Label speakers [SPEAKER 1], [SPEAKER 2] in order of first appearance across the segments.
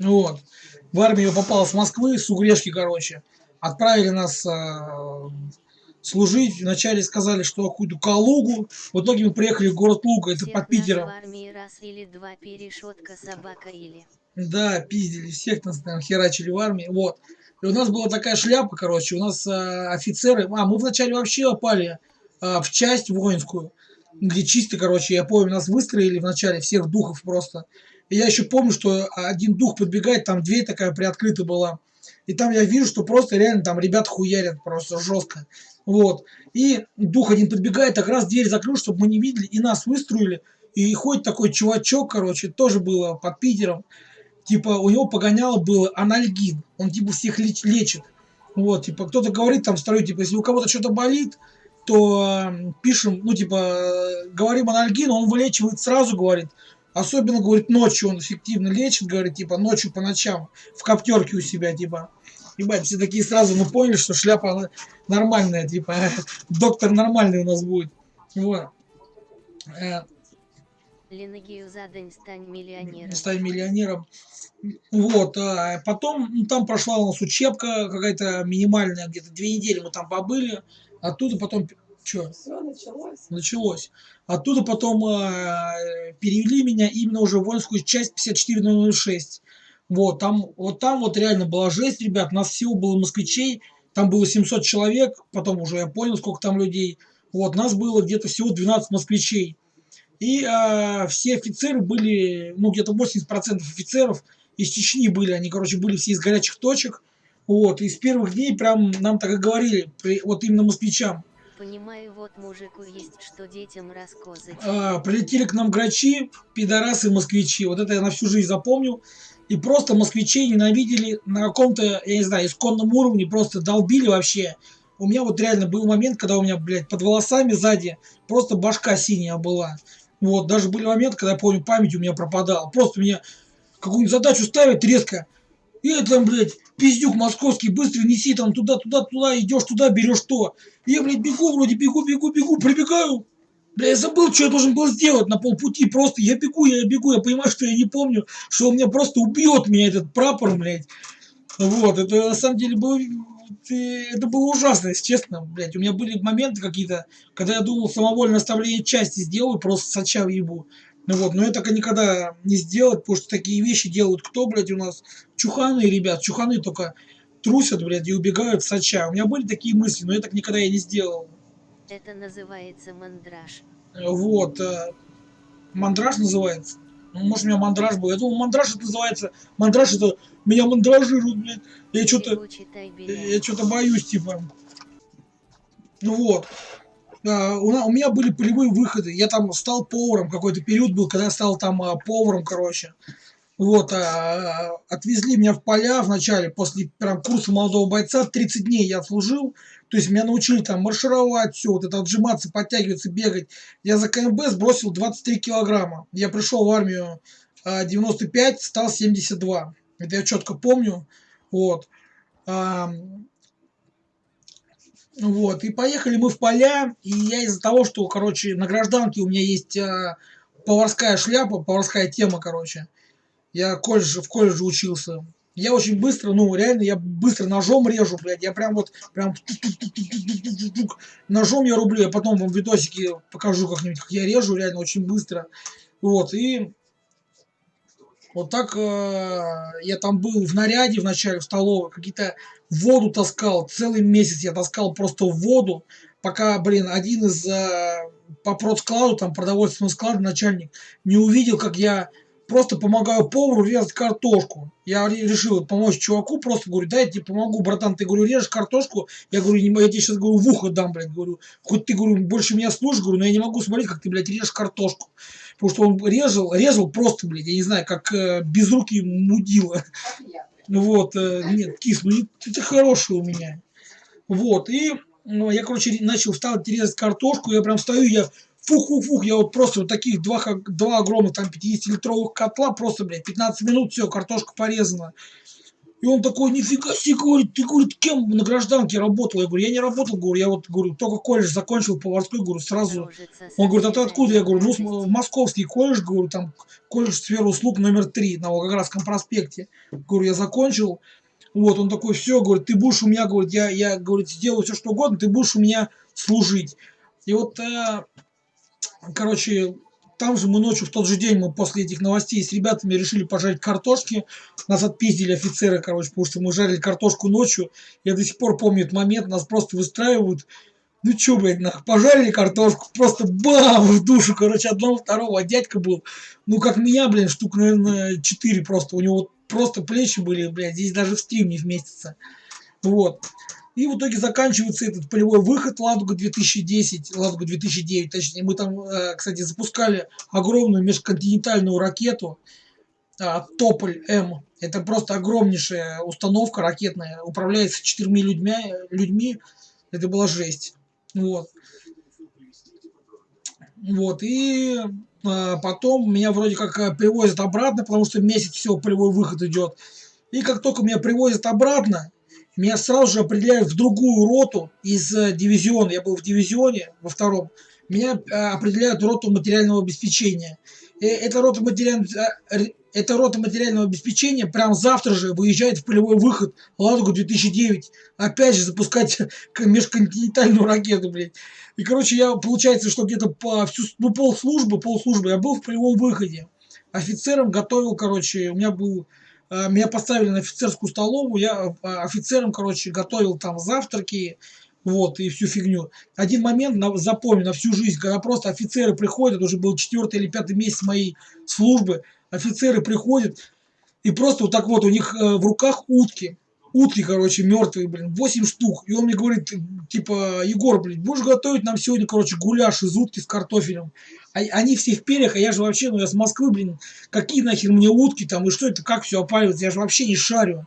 [SPEAKER 1] Вот. В армию попал с Москвы, с Угрешки, короче. Отправили нас э, служить. Вначале сказали, что какую-то Калугу. В итоге мы приехали в город Луга, это
[SPEAKER 2] Всех
[SPEAKER 1] под Питером.
[SPEAKER 2] в армии раз или два перешетка собака или.
[SPEAKER 1] Да, пиздили, всех нас там херачили в армии. Вот. И у нас была такая шляпа, короче, у нас э, офицеры... А, мы вначале вообще попали э, в часть воинскую, где чисто, короче, я помню, нас выстроили вначале всех духов просто. И я еще помню, что один дух подбегает, там дверь такая приоткрыта была. И там я вижу, что просто реально там ребят хуярят просто жестко. Вот. И дух один подбегает, так раз дверь закрыл, чтобы мы не видели, и нас выстроили. И ходит такой чувачок, короче, тоже было под Питером. Типа у него погоняло было анальгин. Он типа всех леч- лечит. Вот, типа кто-то говорит там второй, типа если у кого-то что-то болит, то э, пишем, ну типа э, говорим анальгин, он вылечивает сразу, говорит. Особенно, говорит, ночью он эффективно лечит, говорит, типа ночью по ночам в коптерке у себя, типа. Ебать, все такие сразу мы поняли, что шляпа она нормальная, типа, доктор нормальный у нас будет. Вот. Э,
[SPEAKER 2] Ленагию за день стань миллионером.
[SPEAKER 1] стать миллионером. Вот, а потом ну, там прошла у нас учебка какая-то минимальная, где-то две недели мы там побыли, оттуда потом, что,
[SPEAKER 3] Все началось.
[SPEAKER 1] началось. Оттуда потом э, перевели меня именно уже в воинскую часть 54006. Вот, там, вот там вот реально была жесть, ребят, нас всего было москвичей, там было 700 человек, потом уже я понял, сколько там людей. Вот, нас было где-то всего 12 москвичей. И э, все офицеры были, ну, где-то 80% офицеров из Чечни были, они, короче, были все из горячих точек. Вот, и с первых дней прям нам так и говорили, при- вот именно москвичам.
[SPEAKER 2] Понимаю, вот мужику есть что детям рассказать.
[SPEAKER 1] А, прилетели к нам грачи, пидорасы, москвичи. Вот это я на всю жизнь запомнил. И просто москвичей ненавидели на каком-то, я не знаю, исконном уровне, просто долбили вообще. У меня вот реально был момент, когда у меня, блядь, под волосами сзади просто башка синяя была. Вот, даже были моменты, когда я помню, память у меня пропадала. Просто меня какую-нибудь задачу ставят резко. И там, блядь, пиздюк московский, быстро неси там туда, туда, туда, идешь туда, берешь то. И я, блядь, бегу вроде, бегу, бегу, бегу, прибегаю. Бля, я забыл, что я должен был сделать на полпути. Просто я бегу, я бегу, я понимаю, что я не помню, что он меня просто убьет, меня этот прапор, блядь. Вот, это на самом деле было, это было ужасно, если честно, блядь. У меня были моменты какие-то, когда я думал самовольное оставление части сделаю, просто сача ебу. Ну вот, но я так и никогда не сделать, потому что такие вещи делают кто, блядь, у нас? Чуханы, ребят, чуханы только трусят, блядь, и убегают сача. У меня были такие мысли, но я так никогда я не сделал.
[SPEAKER 2] Это называется мандраж.
[SPEAKER 1] Вот. э, Мандраж называется. Ну, может, у меня мандраж был. Я думал, мандраж это называется. Мандраж это меня мандражирует, блядь. Я что-то я что-то боюсь, типа. Ну вот. А, у, меня были полевые выходы. Я там стал поваром. Какой-то период был, когда я стал там а, поваром, короче. Вот, а, отвезли меня в поля вначале, после прям курса молодого бойца, 30 дней я служил, то есть меня научили там маршировать, все, вот это отжиматься, подтягиваться, бегать. Я за КМБ сбросил 23 килограмма. Я пришел в армию а, 95, стал 72. Это я четко помню. Вот. А, вот, и поехали мы в поля, и я из-за того, что, короче, на гражданке у меня есть а, поварская шляпа, поварская тема, короче. Я колледж, в колледже учился. Я очень быстро, ну, реально, я быстро ножом режу, блядь. Я прям вот, прям ножом я рублю. Я потом вам видосики покажу как-нибудь, как я режу, реально, очень быстро. Вот, и вот так э, я там был в наряде вначале в столовой, какие-то воду таскал, целый месяц я таскал просто воду, пока, блин, один из э, по продскладу, там продовольственного склада начальник не увидел, как я просто помогаю повару резать картошку. Я ре- решил помочь чуваку, просто говорю, дай я тебе помогу, братан, ты, говорю, режешь картошку, я говорю, не, я тебе сейчас, говорю, в ухо дам, блядь, говорю, хоть ты, говорю, больше меня слушаешь, говорю, но я не могу смотреть, как ты, блядь, режешь картошку. Потому что он резал, резал просто, блядь, я не знаю, как э, безрукий мудила. Ну Вот, э, нет, кис, ну ты, ты хороший у меня. Вот, и ну, я, короче, начал вставать, резать картошку, я прям стою, я фух-фух-фух, я вот просто вот таких два, два огромных там 50-литровых котла, просто, блядь, 15 минут, все, картошка порезана. И он такой, нифига себе, говорит, ты, говорит, кем на гражданке работал? Я говорю, я не работал, говорю, я вот, говорю, только колледж закончил поварской, говорю, сразу. Он говорит, а ты откуда? Я говорю, ну, московский колледж, говорю, там, колледж сферы услуг номер три на Волгоградском проспекте. Говорю, я закончил. Вот, он такой, все, говорит, ты будешь у меня, говорит, я, я, говорит, сделаю все, что угодно, ты будешь у меня служить. И вот, э, короче, там же мы ночью, в тот же день, мы после этих новостей с ребятами решили пожарить картошки. Нас отпиздили офицеры, короче, потому что мы жарили картошку ночью. Я до сих пор помню этот момент, нас просто выстраивают. Ну чё, блядь, нах, пожарили картошку, просто бам, в душу, короче, одного, второго, а дядька был, ну как меня, блин, штук, наверное, четыре просто, у него просто плечи были, блядь, здесь даже в стрим не вместится. Вот. И в итоге заканчивается этот полевой выход Ладуга 2010, Ладуга 2009, точнее. Мы там, э, кстати, запускали огромную межконтинентальную ракету а, Тополь-М. Это просто огромнейшая установка ракетная, управляется четырьмя людьми, людьми. Это была жесть. Вот. Вот, и а, потом меня вроде как э, привозят обратно, потому что месяц всего полевой выход идет. И как только меня привозят обратно, меня сразу же определяют в другую роту из э, дивизиона. Я был в дивизионе во втором. Меня э, определяют в роту материального обеспечения. И эта рота материального, э, эта рота материального обеспечения прям завтра же выезжает в полевой выход Ладугу 2009. Опять же запускать межконтинентальную ракету, блядь. И, короче, я, получается, что где-то по всю, ну, полслужбы, полслужбы я был в полевом выходе. Офицером готовил, короче, у меня был Э, меня поставили на офицерскую столовую, я э, офицером, короче, готовил там завтраки, вот, и всю фигню. Один момент на, запомню на всю жизнь, когда просто офицеры приходят, уже был четвертый или пятый месяц моей службы, офицеры приходят, и просто вот так вот у них э, в руках утки, утки, короче, мертвые, блин, 8 штук. И он мне говорит, типа, Егор, блин, будешь готовить нам сегодня, короче, гуляш из утки с картофелем. А, они все в перьях, а я же вообще, ну я с Москвы, блин, какие нахер мне утки там, и что это, как все опаривается, я же вообще не шарю.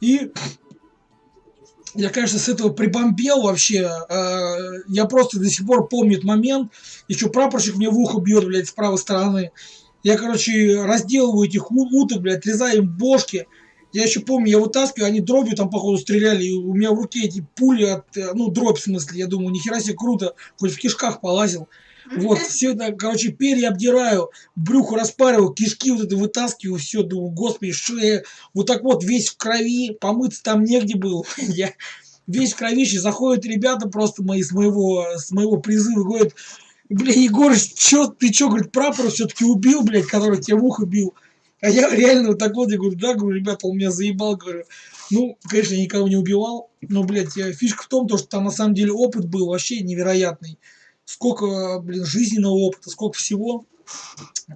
[SPEAKER 1] И я, конечно, с этого прибомбел вообще. Э, я просто до сих пор помню этот момент. Еще прапорщик мне в ухо бьет, блядь, с правой стороны. Я, короче, разделываю этих уток, блядь, отрезаю им бошки. Я еще помню, я вытаскиваю, они дробью там, походу, стреляли, и у меня в руке эти пули от, э, ну, дробь в смысле, я думаю, нихера себе круто, хоть в кишках полазил. Вот, все это, короче, перья обдираю, брюхо распариваю, кишки вот это вытаскиваю, все, думаю, господи, что я вот так вот весь в крови, помыться там негде был. Я весь в кровище, заходят ребята просто мои с моего, с моего призыва, говорят, бля, Егор, чё, ты чё, говорит, прапор все-таки убил, блядь, который тебя в ухо бил. А я реально вот так вот, я говорю, да, говорю, ребята, он меня заебал, говорю. Ну, конечно, я никого не убивал, но, блядь, фишка в том, то, что там на самом деле опыт был вообще невероятный. Сколько, блин, жизненного опыта, сколько всего.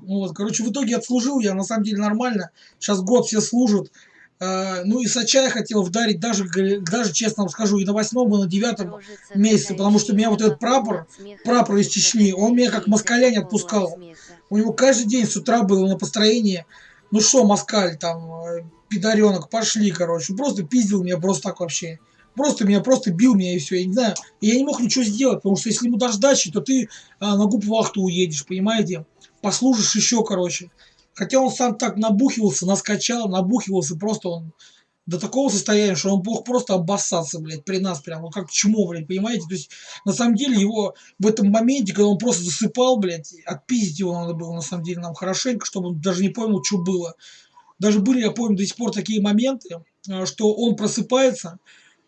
[SPEAKER 1] Вот, короче, в итоге отслужил я, на самом деле, нормально. Сейчас год все служат. Uh, ну и Сача я хотел вдарить даже, даже честно вам скажу, и на восьмом, и на девятом месяце, потому что меня вот этот прапор, прапор из Чечни, он меня как москаля не отпускал. У него каждый день с утра было на построение ну что, москаль, там, э, пидоренок, пошли, короче. Просто пиздил меня просто так вообще. Просто меня просто бил меня и все, я не знаю. И я не мог ничего сделать, потому что если ему дашь дачи, то ты а, на губ-вахту уедешь, понимаете? Послужишь еще, короче. Хотя он сам так набухивался, наскачал, набухивался, просто он до такого состояния, что он мог просто обоссаться, блядь, при нас прям, вот как чмо, блядь, понимаете? То есть, на самом деле, его в этом моменте, когда он просто засыпал, блядь, отпиздить его надо было, на самом деле, нам хорошенько, чтобы он даже не понял, что было. Даже были, я помню, до сих пор такие моменты, а, что он просыпается,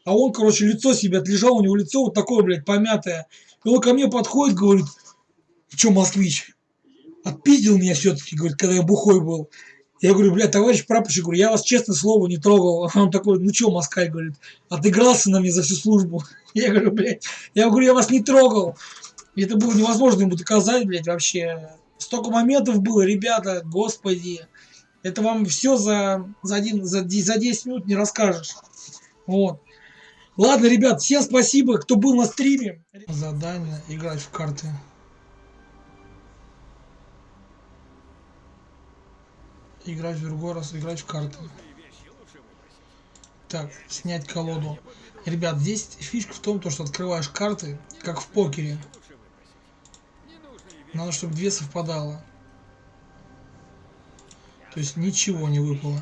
[SPEAKER 1] а он, короче, лицо себе отлежал, у него лицо вот такое, блядь, помятое. И он ко мне подходит, говорит, что, москвич, отпиздил меня все-таки, говорит, когда я бухой был. Я говорю, блядь, товарищ прапорщик, я вас, честно слово, не трогал. Он такой, ну чё, Москаль, говорит, отыгрался на мне за всю службу. Я говорю, блядь, я говорю, я вас не трогал. Это было невозможно ему доказать, блядь, вообще. Столько моментов было, ребята, господи. Это вам все за, за, один, за, за 10 минут не расскажешь. Вот. Ладно, ребят, всем спасибо, кто был на стриме. Задание играть в карты. Играть в другой раз, играть в карты. Так, снять колоду. Ребят, здесь фишка в том, то, что открываешь карты, как в покере. Надо, чтобы две совпадало. То есть ничего не выпало.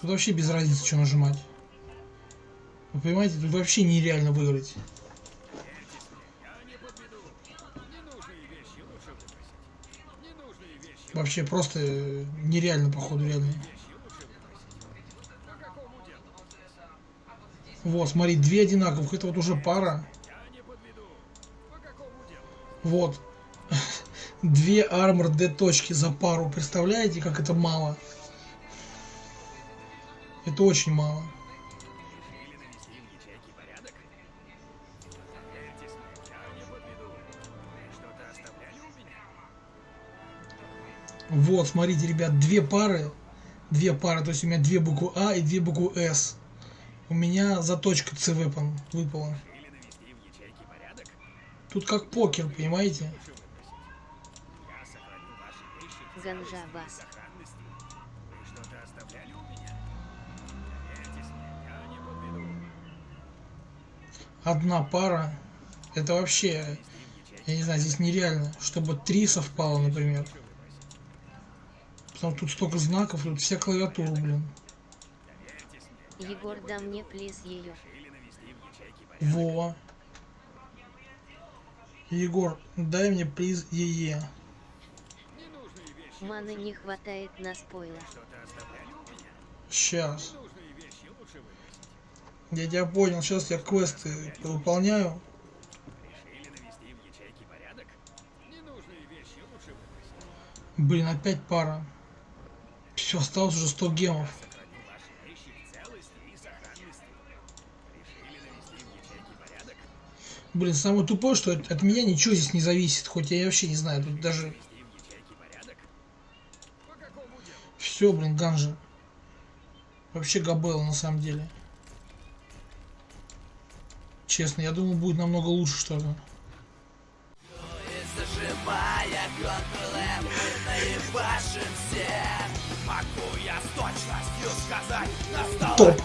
[SPEAKER 1] Тут вообще без разницы, что нажимать. Вы понимаете, тут вообще нереально выиграть. Вообще просто э, нереально, походу, реально. Вот, смотри, две одинаковых. Это вот уже пара. Вот. Две армор Д точки за пару. Представляете, как это мало? Это очень мало. Вот, смотрите, ребят, две пары. Две пары, то есть у меня две буквы А и две буквы С. У меня заточка С выпала. Тут как покер, понимаете?
[SPEAKER 2] Ганжа вас.
[SPEAKER 1] Одна пара. Это вообще, я не знаю, здесь нереально. Чтобы три совпало, например. Потому что тут столько знаков, тут вся клавиатура, блин.
[SPEAKER 2] Егор, да мне плиз ее.
[SPEAKER 1] Во. Егор, дай мне приз ЕЕ.
[SPEAKER 2] Маны не хватает на спойлер.
[SPEAKER 1] Сейчас. Я тебя понял, сейчас я квесты выполняю. Блин, опять пара. Все, осталось уже 100 гемов. Блин, самое тупое, что от, от меня ничего здесь не зависит, хоть я вообще не знаю, тут даже... Все, блин, ганжа. Вообще габел на самом деле. Честно, я думал будет намного лучше что-то.
[SPEAKER 3] Зажимая мы наебашим всех
[SPEAKER 1] Топ.